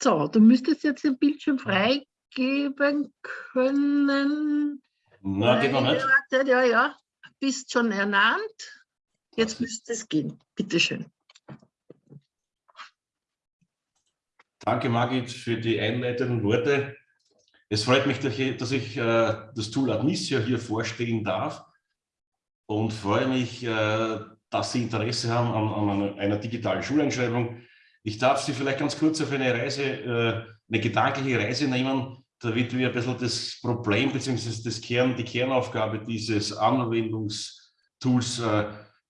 So, du müsstest jetzt den Bildschirm freigeben können. Na, geht noch nicht. Ja, ja, bist schon ernannt. Jetzt müsste es gehen. Bitte schön. Danke, Margit, für die einleitenden Worte. Es freut mich, dass ich äh, das Tool Admissio hier vorstellen darf und freue mich, äh, dass Sie Interesse haben an, einer digitalen Schuleinschreibung. Ich darf Sie vielleicht ganz kurz auf eine Reise, äh, eine gedankliche Reise nehmen, damit wir ein bisschen das Problem bzw. Kern, die Kernaufgabe dieses Anwendungstools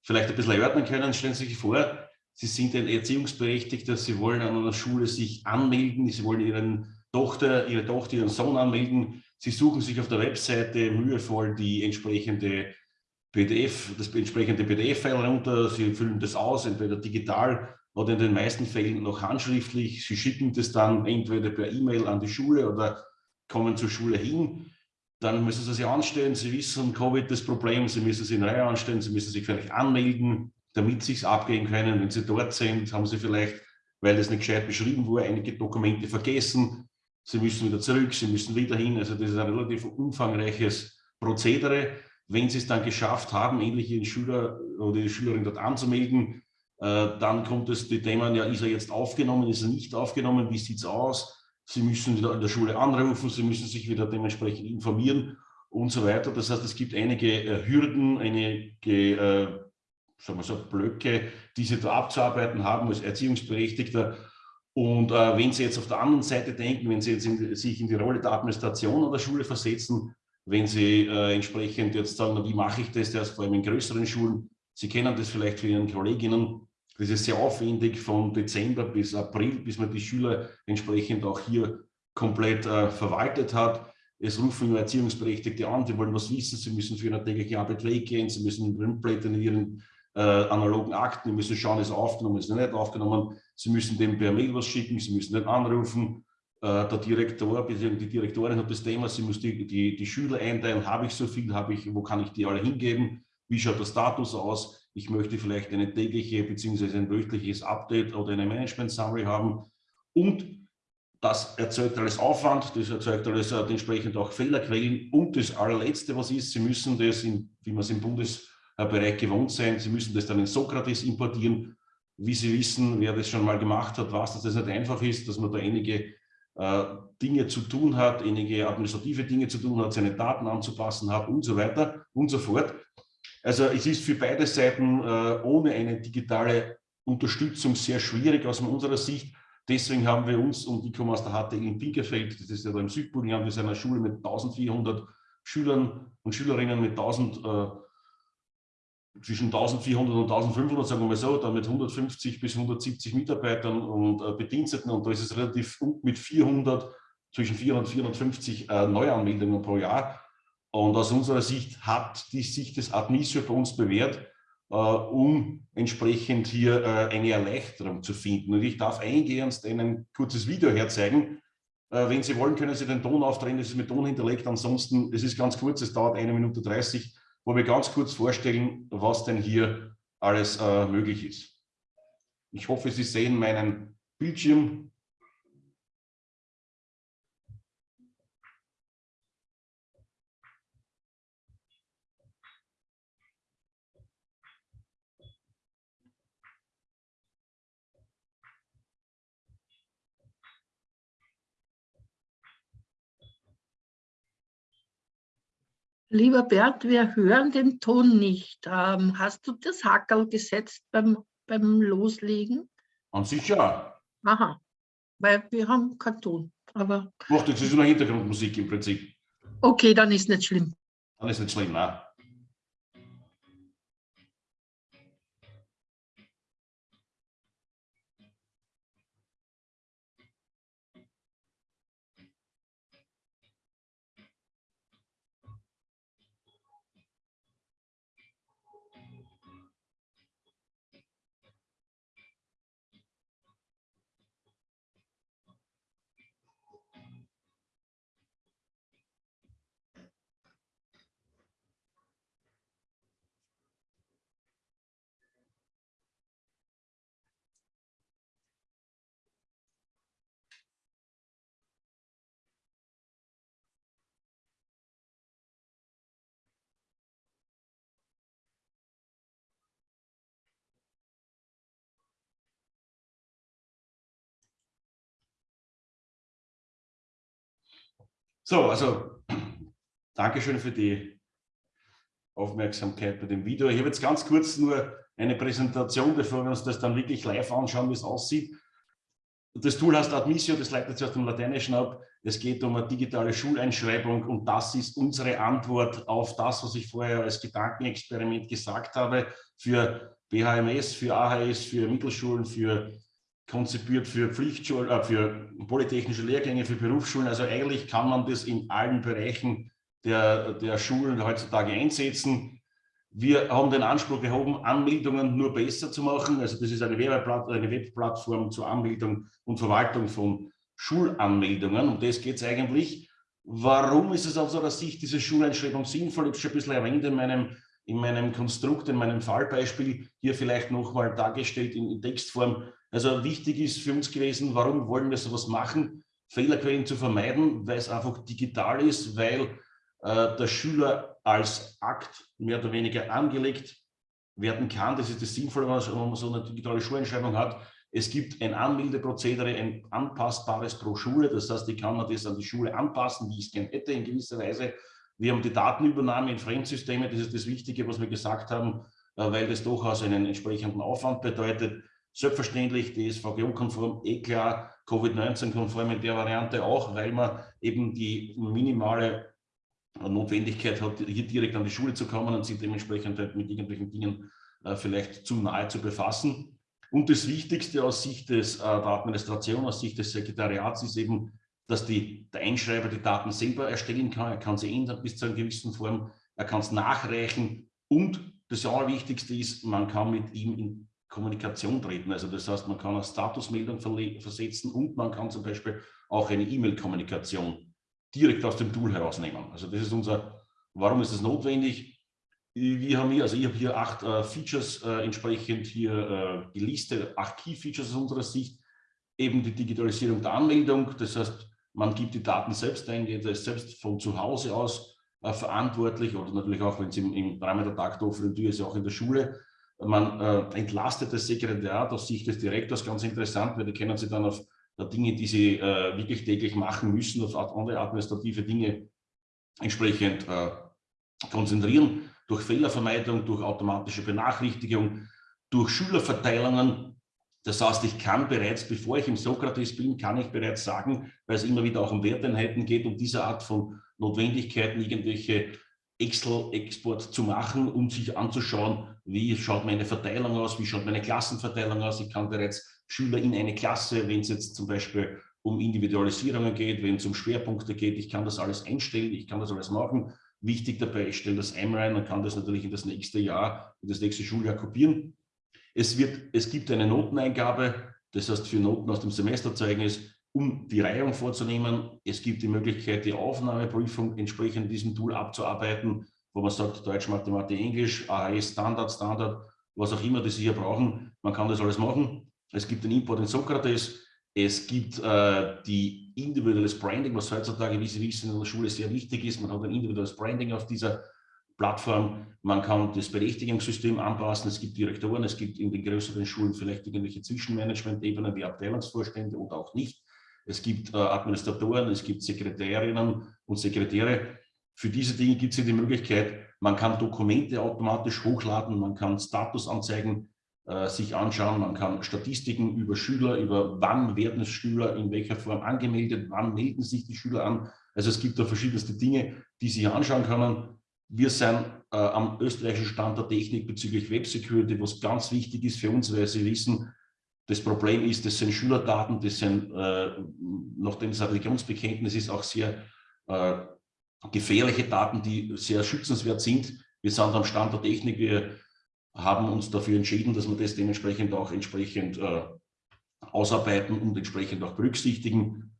vielleicht ein bisschen erörtern können. Stellen Sie sich vor, Sie sind ein Erziehungsberechtigter, Sie wollen an einer Schule sich anmelden, Sie wollen Ihren Tochter, Ihre Tochter, Ihren Sohn anmelden. Sie suchen sich auf der Webseite mühevoll die entsprechende PDF, das entsprechende PDF-File runter. Sie füllen das aus, entweder digital oder in den meisten Fällen noch handschriftlich. Sie schicken das dann entweder per E-Mail an die Schule oder kommen zur Schule hin. Dann müssen Sie sich anstellen. Sie wissen, Covid das Problem. Sie müssen sich in Reihe anstellen. Sie müssen sich vielleicht anmelden damit sie es abgehen können. Wenn sie dort sind, haben sie vielleicht, weil das nicht gescheit beschrieben wurde, einige Dokumente vergessen. Sie müssen wieder zurück, sie müssen wieder hin. Also das ist ein relativ umfangreiches Prozedere. Wenn sie es dann geschafft haben, endlich ihren Schüler oder die Schülerin dort anzumelden, dann kommt es die Themen, ja, ist er jetzt aufgenommen, ist er nicht aufgenommen, wie sieht es aus? Sie müssen wieder in der Schule anrufen, Sie müssen sich wieder dementsprechend informieren und so weiter. Das heißt, es gibt einige äh, Hürden, einige äh, sagen wir so, Blöcke, die Sie da abzuarbeiten haben als Erziehungsberechtigter. Und äh, wenn Sie jetzt auf der anderen Seite denken, wenn Sie jetzt in, sich in die Rolle der Administration an der Schule versetzen, wenn Sie äh, entsprechend jetzt sagen, wie mache ich das, das vor allem in größeren Schulen, Sie kennen das vielleicht für Ihren Kolleginnen, das ist sehr aufwendig von Dezember bis April, bis man die Schüler entsprechend auch hier komplett äh, verwaltet hat. Es rufen nur Erziehungsberechtigte an, die wollen was wissen, sie müssen für ihre tägliche Arbeit weggehen, sie müssen Printblätter in ihren äh, analogen Akten, die müssen schauen, ist aufgenommen, ist nicht aufgenommen. Sie müssen dem per Mail was schicken, Sie müssen den anrufen. Äh, der Direktor, die Direktorin hat das Thema, sie muss die, die, die Schüler einteilen, habe ich so viel, habe ich, wo kann ich die alle hingeben, wie schaut der Status aus, ich möchte vielleicht eine tägliche bzw. ein wöchentliches Update oder eine Management-Summary haben und das erzeugt alles Aufwand, das erzeugt alles äh, entsprechend auch Fehlerquellen und das allerletzte, was ist, Sie müssen das, in, wie man es im Bundes Bereich gewohnt sein. Sie müssen das dann in Sokrates importieren. Wie Sie wissen, wer das schon mal gemacht hat, weiß, dass das nicht einfach ist, dass man da einige äh, Dinge zu tun hat, einige administrative Dinge zu tun hat, seine Daten anzupassen hat und so weiter und so fort. Also es ist für beide Seiten äh, ohne eine digitale Unterstützung sehr schwierig aus unserer Sicht. Deswegen haben wir uns, und der HTL in Pinkerfeld, das ist ja da im Südburgenland, wir sind eine Schule mit 1400 Schülern und Schülerinnen, mit 1000 äh, zwischen 1400 und 1500, sagen wir mal so, dann mit 150 bis 170 Mitarbeitern und äh, Bediensteten und da ist es relativ mit 400, zwischen 400 und 450 äh, Neuanmeldungen pro Jahr. Und aus unserer Sicht hat die sich das Admissio bei uns bewährt, äh, um entsprechend hier äh, eine Erleichterung zu finden. Und ich darf eingehend ein kurzes Video herzeigen. Äh, wenn Sie wollen, können Sie den Ton aufdrehen, das ist mit Ton hinterlegt. Ansonsten, es ist ganz kurz, es dauert eine Minute 30 wo wir ganz kurz vorstellen, was denn hier alles äh, möglich ist. Ich hoffe, Sie sehen meinen Bildschirm. Lieber Bert, wir hören den Ton nicht. Ähm, hast du das Hackerl gesetzt beim, beim Loslegen? An sich ja. Aha, weil wir haben keinen Ton. Aber Doch, das ist nur Hintergrundmusik im Prinzip. Okay, dann ist nicht schlimm. Dann ist nicht schlimm, nein. So, also Dankeschön für die Aufmerksamkeit bei dem Video. Ich habe jetzt ganz kurz nur eine Präsentation, bevor wir uns das dann wirklich live anschauen, wie es aussieht. Das Tool heißt Admissio, das leitet sich aus dem Lateinischen ab. Es geht um eine digitale Schuleinschreibung und das ist unsere Antwort auf das, was ich vorher als Gedankenexperiment gesagt habe, für BHMS, für AHS, für Mittelschulen, für konzipiert für Pflichtschulen, äh, für polytechnische Lehrgänge, für Berufsschulen. Also eigentlich kann man das in allen Bereichen der, der Schulen heutzutage einsetzen. Wir haben den Anspruch erhoben, Anmeldungen nur besser zu machen. Also das ist eine, eine Webplattform zur Anmeldung und Verwaltung von Schulanmeldungen. Um das geht es eigentlich. Warum ist es aus unserer Sicht diese Schuleinschreibung sinnvoll? Ich habe es schon ein bisschen erwähnt in meinem, in meinem Konstrukt, in meinem Fallbeispiel, hier vielleicht nochmal dargestellt in, Textform. Also wichtig ist für uns gewesen, warum wollen wir sowas machen? Fehlerquellen zu vermeiden, weil es einfach digital ist, weil äh, der Schüler als Akt mehr oder weniger angelegt werden kann. Das ist das Sinnvolle, wenn man so eine digitale Schulentscheidung hat. Es gibt ein Anmeldeprozedere, ein anpassbares pro Schule. Das heißt, ich kann man das an die Schule anpassen, wie ich es gerne hätte in gewisser Weise. Wir haben die Datenübernahme in Fremdsysteme. Das ist das Wichtige, was wir gesagt haben, äh, weil das durchaus einen entsprechenden Aufwand bedeutet. Selbstverständlich DSVGO-konform, eh klar, Covid-19-konform in der Variante auch, weil man eben die minimale Notwendigkeit hat, hier direkt an die Schule zu kommen und sich dementsprechend halt mit irgendwelchen Dingen äh, vielleicht zu nahe zu befassen. Und das Wichtigste aus Sicht des, äh, der Administration, aus Sicht des Sekretariats ist eben, dass die, der Einschreiber die Daten selber erstellen kann. Er kann sie ändern bis zu einer gewissen Form. Er kann es nachreichen. Und das Allerwichtigste ist, man kann mit ihm in Kommunikation treten. Also das heißt, man kann eine Statusmeldung versetzen und man kann zum Beispiel auch eine E-Mail-Kommunikation direkt aus dem Tool herausnehmen. Also das ist unser, warum ist das notwendig? Wir haben hier, also ich habe hier acht äh, Features äh, entsprechend hier äh, gelistet, acht Key-Features aus unserer Sicht, eben die Digitalisierung der Anmeldung, das heißt, man gibt die Daten selbst ein, jeder ist selbst von zu Hause aus äh, verantwortlich oder natürlich auch, wenn es im, im dreimal der Tag offenen Tür ist, auch in der Schule. Man äh, entlastet das Sekretariat aus Sicht des Direktors, ganz interessant, weil die können sie dann auf Dinge, die sie äh, wirklich täglich machen müssen, auf andere administrative Dinge entsprechend äh, konzentrieren, durch Fehlervermeidung, durch automatische Benachrichtigung, durch Schülerverteilungen. Das heißt, ich kann bereits, bevor ich im Sokrates bin, kann ich bereits sagen, weil es immer wieder auch um Werteinheiten geht, um diese Art von Notwendigkeiten, irgendwelche Excel-Export zu machen, um sich anzuschauen, wie schaut meine Verteilung aus, wie schaut meine Klassenverteilung aus. Ich kann bereits Schüler in eine Klasse, wenn es jetzt zum Beispiel um Individualisierungen geht, wenn es um Schwerpunkte geht. Ich kann das alles einstellen, ich kann das alles machen. Wichtig dabei, ich stelle das einmal ein und kann das natürlich in das nächste Jahr, in das nächste Schuljahr kopieren. Es, wird, es gibt eine Noteneingabe, das heißt für Noten aus dem Semesterzeugnis, um die Reihung vorzunehmen. Es gibt die Möglichkeit, die Aufnahmeprüfung entsprechend diesem Tool abzuarbeiten, wo man sagt, Deutsch, Mathematik, Englisch, AHS, Standard, Standard, was auch immer, das Sie hier brauchen. Man kann das alles machen. Es gibt den Import in Sokrates. Es gibt äh, die individuelles Branding, was heutzutage, wie Sie wissen, in der Schule sehr wichtig ist. Man hat ein individuelles Branding auf dieser Plattform. Man kann das Berechtigungssystem anpassen. Es gibt Direktoren, es gibt in den größeren Schulen vielleicht irgendwelche Zwischenmanagement-Ebenen wie Abteilungsvorstände und auch nicht. Es gibt äh, Administratoren, es gibt Sekretärinnen und Sekretäre. Für diese Dinge gibt es die Möglichkeit, man kann Dokumente automatisch hochladen, man kann Statusanzeigen äh, sich anschauen. Man kann Statistiken über Schüler, über wann werden Schüler in welcher Form angemeldet, wann melden sich die Schüler an. Also es gibt da verschiedenste Dinge, die Sie anschauen können. Wir sind äh, am österreichischen Stand der Technik bezüglich Web Security, was ganz wichtig ist für uns, weil Sie wissen, das Problem ist, das sind Schülerdaten, das sind, äh, nachdem ein Religionsbekenntnis ist, auch sehr äh, gefährliche Daten, die sehr schützenswert sind. Wir sind am Stand der Technik, wir haben uns dafür entschieden, dass wir das dementsprechend auch entsprechend äh, ausarbeiten und entsprechend auch berücksichtigen.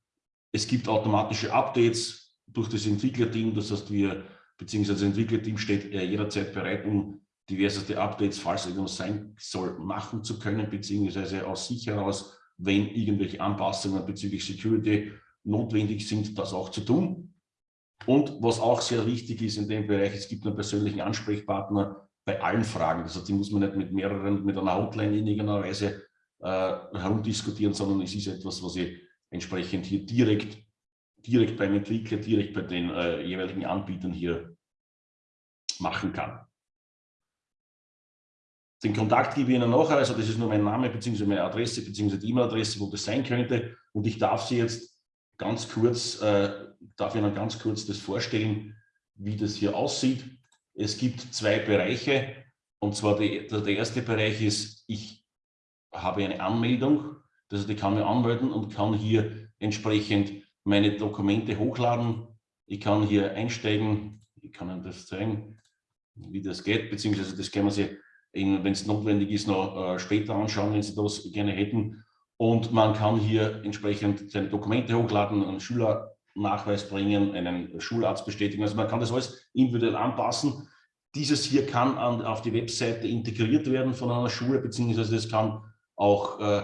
Es gibt automatische Updates durch das Entwicklerteam, das heißt, wir, beziehungsweise Entwicklerteam steht jederzeit bereit, um diverseste Updates, falls irgendwas sein soll, machen zu können, beziehungsweise aus sich heraus, wenn irgendwelche Anpassungen bezüglich Security notwendig sind, das auch zu tun. Und was auch sehr wichtig ist in dem Bereich, es gibt einen persönlichen Ansprechpartner, bei allen Fragen. Das heißt, die muss man nicht mit mehreren, mit einer Hotline in irgendeiner Weise äh, herumdiskutieren, sondern es ist etwas, was ich entsprechend hier direkt direkt beim Entwickler, direkt bei den äh, jeweiligen Anbietern hier machen kann. Den Kontakt gebe ich Ihnen nachher, also das ist nur mein Name bzw. meine Adresse bzw. die E-Mail-Adresse, wo das sein könnte. Und ich darf Sie jetzt ganz kurz, äh, darf Ihnen ganz kurz das vorstellen, wie das hier aussieht. Es gibt zwei Bereiche. Und zwar die, der erste Bereich ist, ich habe eine Anmeldung, heißt, ich kann mich anmelden und kann hier entsprechend meine Dokumente hochladen. Ich kann hier einsteigen, ich kann Ihnen das zeigen, wie das geht, beziehungsweise das können sich, wenn es notwendig ist, noch äh, später anschauen, wenn Sie das gerne hätten. Und man kann hier entsprechend seine Dokumente hochladen, einen Schülernachweis bringen, einen Schularzt bestätigen. Also man kann das alles individuell anpassen. Dieses hier kann an, auf die Webseite integriert werden von einer Schule, beziehungsweise es kann auch äh,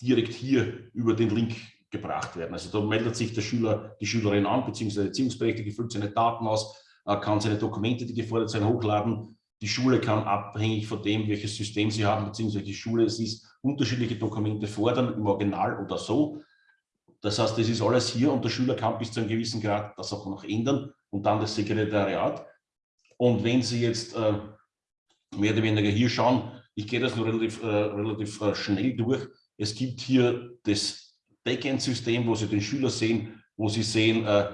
direkt hier über den Link gebracht werden. Also da meldet sich der Schüler, die Schülerin an, beziehungsweise Erziehungsberechtigte füllt seine Daten aus, äh, kann seine Dokumente, die gefordert sind, hochladen. Die Schule kann abhängig von dem, welches System sie haben, beziehungsweise die Schule es ist, unterschiedliche Dokumente fordern, im Original oder so. Das heißt, das ist alles hier und der Schüler kann bis zu einem gewissen Grad das auch noch ändern und dann das Sekretariat. Und wenn Sie jetzt äh, mehr oder weniger hier schauen, ich gehe das nur relativ, äh, relativ äh, schnell durch. Es gibt hier das Backend-System, wo Sie den Schüler sehen, wo Sie sehen, äh,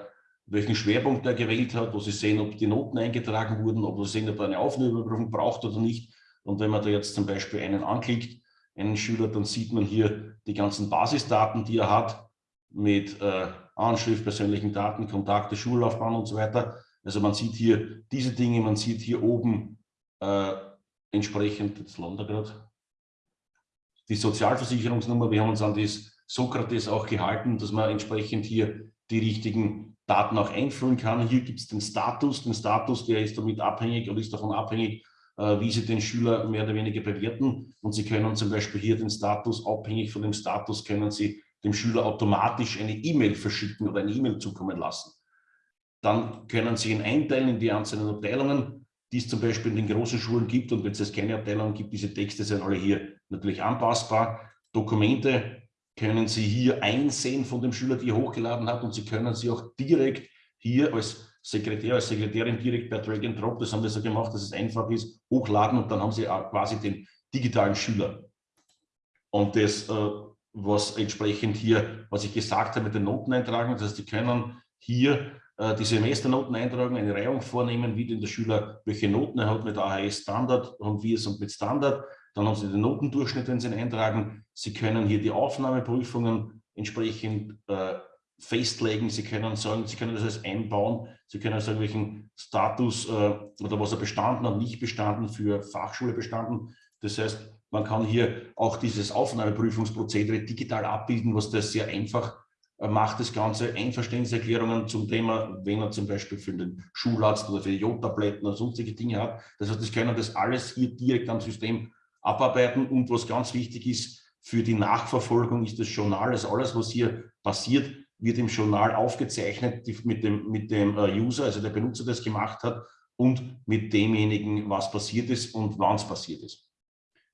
welchen Schwerpunkt er gewählt hat, wo Sie sehen, ob die Noten eingetragen wurden, ob Sie sehen, ob er eine Aufnahmeüberprüfung braucht oder nicht. Und wenn man da jetzt zum Beispiel einen anklickt, einen Schüler, dann sieht man hier die ganzen Basisdaten, die er hat, mit äh, Anschrift, persönlichen Daten, Kontakte, Schullaufbahn und so weiter. Also man sieht hier diese Dinge, man sieht hier oben äh, entsprechend, jetzt landet gerade, die Sozialversicherungsnummer. Wir haben uns an das Sokrates auch gehalten, dass man entsprechend hier die richtigen Daten auch einfüllen kann. Hier gibt es den Status. Den Status, der ist damit abhängig oder ist davon abhängig, äh, wie Sie den Schüler mehr oder weniger bewerten. Und Sie können zum Beispiel hier den Status, abhängig von dem Status, können Sie dem Schüler automatisch eine E-Mail verschicken oder eine E-Mail zukommen lassen. Dann können Sie ihn einteilen in die einzelnen Abteilungen, die es zum Beispiel in den großen Schulen gibt. Und wenn es keine Abteilungen gibt, diese Texte sind alle hier natürlich anpassbar. Dokumente können Sie hier einsehen von dem Schüler, die er hochgeladen hat. Und Sie können sie auch direkt hier als Sekretär, als Sekretärin direkt per Drag and Drop, das haben wir so gemacht, dass es einfach ist, hochladen und dann haben Sie quasi den digitalen Schüler. Und das, äh, was entsprechend hier, was ich gesagt habe mit den Noten eintragen, das heißt, Sie können hier äh, die Semesternoten eintragen, eine Reihung vornehmen, wie denn der Schüler, welche Noten er hat mit AHS Standard und wie es und mit Standard. Dann haben Sie den Notendurchschnitt, wenn Sie ihn eintragen. Sie können hier die Aufnahmeprüfungen entsprechend äh, festlegen. Sie können sagen, Sie können das alles einbauen. Sie können sagen, welchen Status äh, oder was er bestanden hat, nicht bestanden, für Fachschule bestanden. Das heißt, man kann hier auch dieses Aufnahmeprüfungsprozedere digital abbilden, was das sehr einfach macht das Ganze Einverständniserklärungen zum Thema, wenn er zum Beispiel für den Schularzt oder für die Jodtabletten oder sonstige Dinge hat. Das heißt, das können das alles hier direkt am System abarbeiten. Und was ganz wichtig ist, für die Nachverfolgung ist das Journal, also alles, was hier passiert, wird im Journal aufgezeichnet mit dem, mit dem äh, User, also der Benutzer, der es gemacht hat, und mit demjenigen, was passiert ist und wann es passiert ist.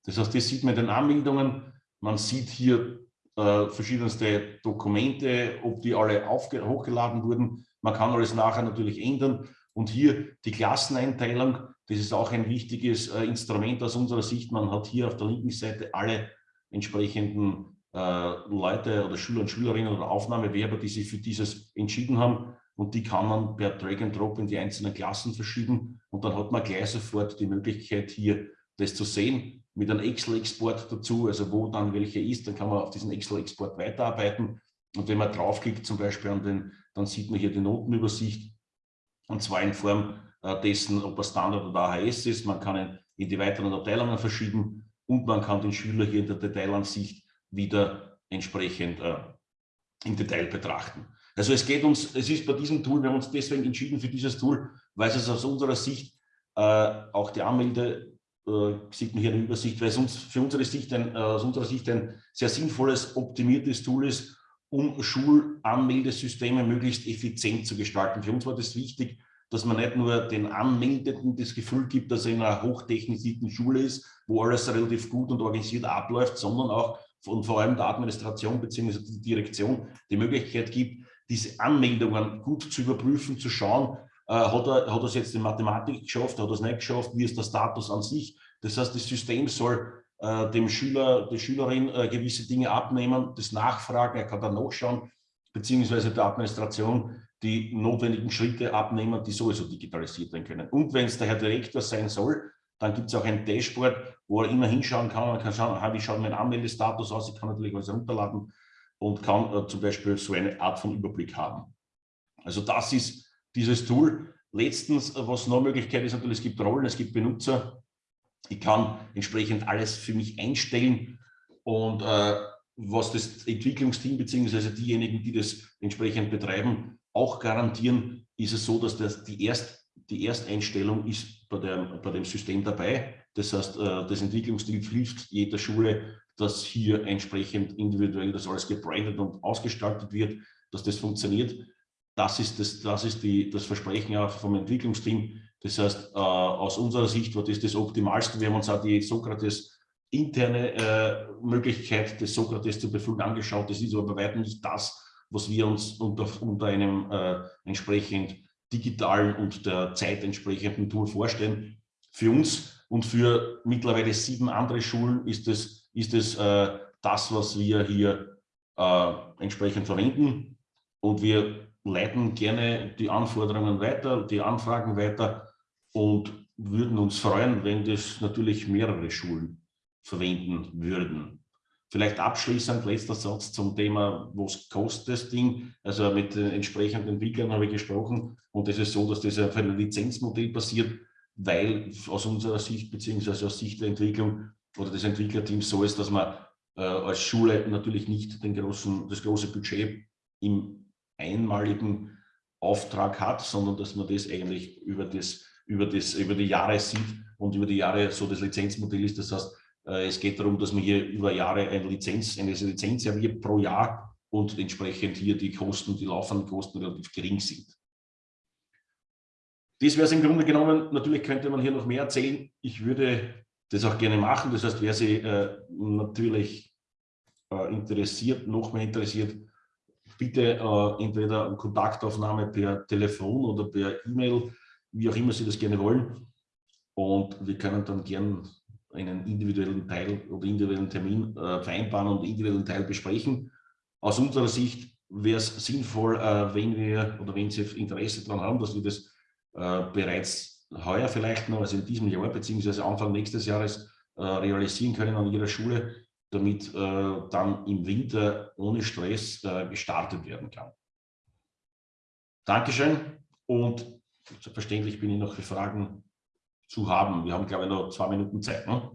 Das heißt, das sieht man in den Anmeldungen. Man sieht hier äh, verschiedenste Dokumente, ob die alle hochgeladen wurden. Man kann alles nachher natürlich ändern. Und hier die Klasseneinteilung, das ist auch ein wichtiges äh, Instrument aus unserer Sicht. Man hat hier auf der linken Seite alle entsprechenden äh, Leute oder Schüler und Schülerinnen oder Aufnahmewerber, die sich für dieses entschieden haben. Und die kann man per Drag and Drop in die einzelnen Klassen verschieben. Und dann hat man gleich sofort die Möglichkeit, hier das zu sehen mit einem Excel-Export dazu, also wo dann welche ist, dann kann man auf diesen Excel-Export weiterarbeiten. Und wenn man draufklickt zum Beispiel an den, dann sieht man hier die Notenübersicht und zwar in Form äh, dessen, ob er Standard oder AHS ist. Man kann ihn in die weiteren Abteilungen verschieben und man kann den Schüler hier in der Detailansicht wieder entsprechend äh, im Detail betrachten. Also es geht uns, es ist bei diesem Tool, wir haben uns deswegen entschieden für dieses Tool, weil es aus unserer Sicht äh, auch die Anmelde äh, sieht man hier eine Übersicht, weil es uns, für unsere Sicht ein, äh, aus unserer Sicht ein sehr sinnvolles, optimiertes Tool ist, um Schulanmeldesysteme möglichst effizient zu gestalten. Für uns war das wichtig, dass man nicht nur den Anmeldeten das Gefühl gibt, dass er in einer hochtechnisierten Schule ist, wo alles relativ gut und organisiert abläuft, sondern auch und vor allem der Administration bzw. die Direktion die Möglichkeit gibt, diese Anmeldungen gut zu überprüfen, zu schauen, äh, hat er hat es jetzt in Mathematik geschafft, hat er es nicht geschafft, wie ist der Status an sich. Das heißt, das System soll äh, dem Schüler, der Schülerin äh, gewisse Dinge abnehmen, das nachfragen, er kann dann nachschauen, beziehungsweise der Administration die notwendigen Schritte abnehmen, die sowieso digitalisiert werden können. Und wenn es der Herr Direktor sein soll, dann gibt es auch ein Dashboard, wo er immer hinschauen kann. Man kann schauen, wie schaut mein Anmeldestatus aus. Ich kann natürlich alles runterladen und kann äh, zum Beispiel so eine Art von Überblick haben. Also das ist dieses Tool. Letztens, äh, was noch Möglichkeit ist, natürlich, es gibt Rollen, es gibt Benutzer. Ich kann entsprechend alles für mich einstellen und äh, was das Entwicklungsteam bzw. diejenigen, die das entsprechend betreiben, auch garantieren, ist es so, dass das die, Erst, die Ersteinstellung ist bei, der, bei dem System dabei. Das heißt, äh, das Entwicklungsteam hilft jeder Schule, dass hier entsprechend individuell das alles gebrandet und ausgestaltet wird, dass das funktioniert. Das ist das, das, ist die, das Versprechen auch vom Entwicklungsteam. Das heißt, äh, aus unserer Sicht war das das Optimalste. Wir haben uns auch die Sokrates interne äh, Möglichkeit des Sokrates zur Befüllen angeschaut. Das ist aber bei weitem nicht das, was wir uns unter, unter einem äh, entsprechend digitalen und der Zeit entsprechenden Tool vorstellen. Für uns und für mittlerweile sieben andere Schulen ist es, ist es äh, das, was wir hier äh, entsprechend verwenden. Und wir leiten gerne die Anforderungen weiter, die Anfragen weiter und würden uns freuen, wenn das natürlich mehrere Schulen verwenden würden. Vielleicht abschließend letzter Satz zum Thema, was kostet das Ding? Also mit den entsprechenden Entwicklern habe ich gesprochen und es ist so, dass das auf einem Lizenzmodell basiert, weil aus unserer Sicht beziehungsweise aus Sicht der Entwicklung oder des Entwicklerteams so ist, dass man äh, als Schule natürlich nicht den großen, das große Budget im einmaligen Auftrag hat, sondern dass man das eigentlich über, das, über, das, über die Jahre sieht und über die Jahre so das Lizenzmodell ist. Das heißt, äh, es geht darum, dass man hier über Jahre eine Lizenz, eine Lizenz serviert pro Jahr und entsprechend hier die Kosten, die laufenden Kosten relativ gering sind. Das wäre es im Grunde genommen. Natürlich könnte man hier noch mehr erzählen. Ich würde das auch gerne machen. Das heißt, wer Sie äh, natürlich äh, interessiert, noch mehr interessiert, bitte äh, entweder Kontaktaufnahme per Telefon oder per E-Mail, wie auch immer Sie das gerne wollen. Und wir können dann gern einen individuellen Teil oder individuellen Termin äh, vereinbaren und individuellen Teil besprechen. Aus unserer Sicht wäre es sinnvoll, äh, wenn wir oder wenn Sie Interesse daran haben, dass wir das äh, bereits heuer vielleicht noch, also in diesem Jahr beziehungsweise Anfang nächstes Jahres äh, realisieren können an Ihrer Schule, damit äh, dann im Winter ohne Stress äh, gestartet werden kann. Dankeschön und selbstverständlich bin ich noch für Fragen zu haben. Wir haben, glaube ich, noch zwei Minuten Zeit, ne?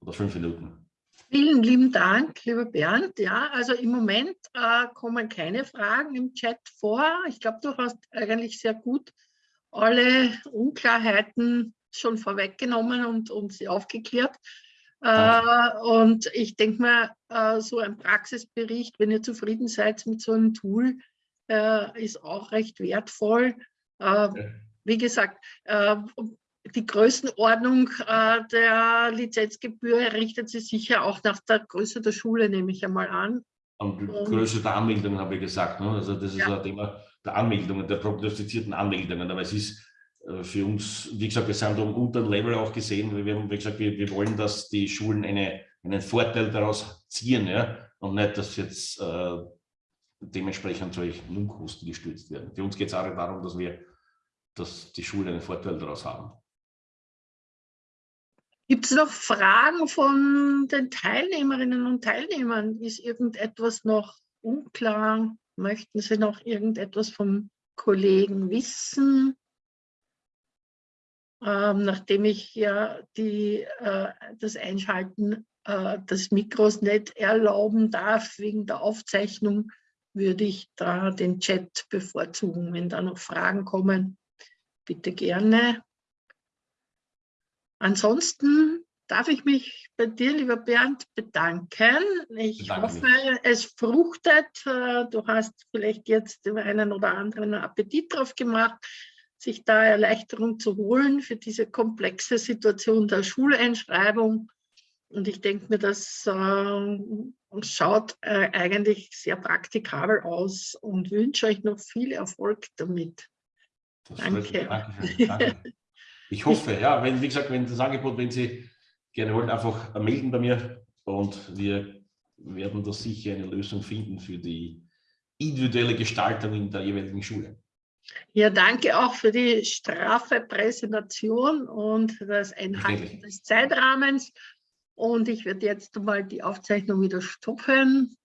oder fünf Minuten. Vielen lieben Dank, lieber Bernd. Ja, also im Moment äh, kommen keine Fragen im Chat vor. Ich glaube, du hast eigentlich sehr gut alle Unklarheiten schon vorweggenommen und, und sie aufgeklärt. Äh, und ich denke mal, äh, so ein Praxisbericht, wenn ihr zufrieden seid mit so einem Tool, äh, ist auch recht wertvoll. Äh, wie gesagt, äh, die Größenordnung äh, der Lizenzgebühr richtet sich sicher auch nach der Größe der Schule, nehme ich einmal an. Und die Größe der Anmeldungen habe ich gesagt. Ne? Also das ist ja. ein Thema der Anmeldungen, der prognostizierten Anmeldungen. Aber es ist für uns, wie gesagt, wir sind um unter Level auch gesehen, wir haben wie gesagt, wir, wir wollen, dass die Schulen eine, einen Vorteil daraus ziehen ja? und nicht, dass jetzt äh, dementsprechend solche Lohnkosten gestützt werden. Für uns geht es auch darum, dass wir, dass die Schulen einen Vorteil daraus haben. Gibt es noch Fragen von den Teilnehmerinnen und Teilnehmern? Ist irgendetwas noch unklar? Möchten Sie noch irgendetwas vom Kollegen wissen? Ähm, nachdem ich ja die, äh, das Einschalten äh, des Mikros nicht erlauben darf wegen der Aufzeichnung, würde ich da den Chat bevorzugen. Wenn da noch Fragen kommen, bitte gerne. Ansonsten darf ich mich bei dir, lieber Bernd, bedanken. Ich Danke hoffe, mich. es fruchtet. Äh, du hast vielleicht jetzt dem einen oder anderen Appetit drauf gemacht, sich da Erleichterung zu holen für diese komplexe Situation der Schuleinschreibung. Und ich denke mir, dass äh, schaut äh, eigentlich sehr praktikabel aus und wünsche euch noch viel Erfolg damit. Das Danke. Danke, danke. Ich hoffe, ja, wenn, wie gesagt, wenn das Angebot, wenn Sie gerne wollen, einfach melden bei mir und wir werden da sicher eine Lösung finden für die individuelle Gestaltung in der jeweiligen Schule. Ja, danke auch für die straffe Präsentation und das Einhalten des Zeitrahmens. Und ich werde jetzt mal die Aufzeichnung wieder stoppen.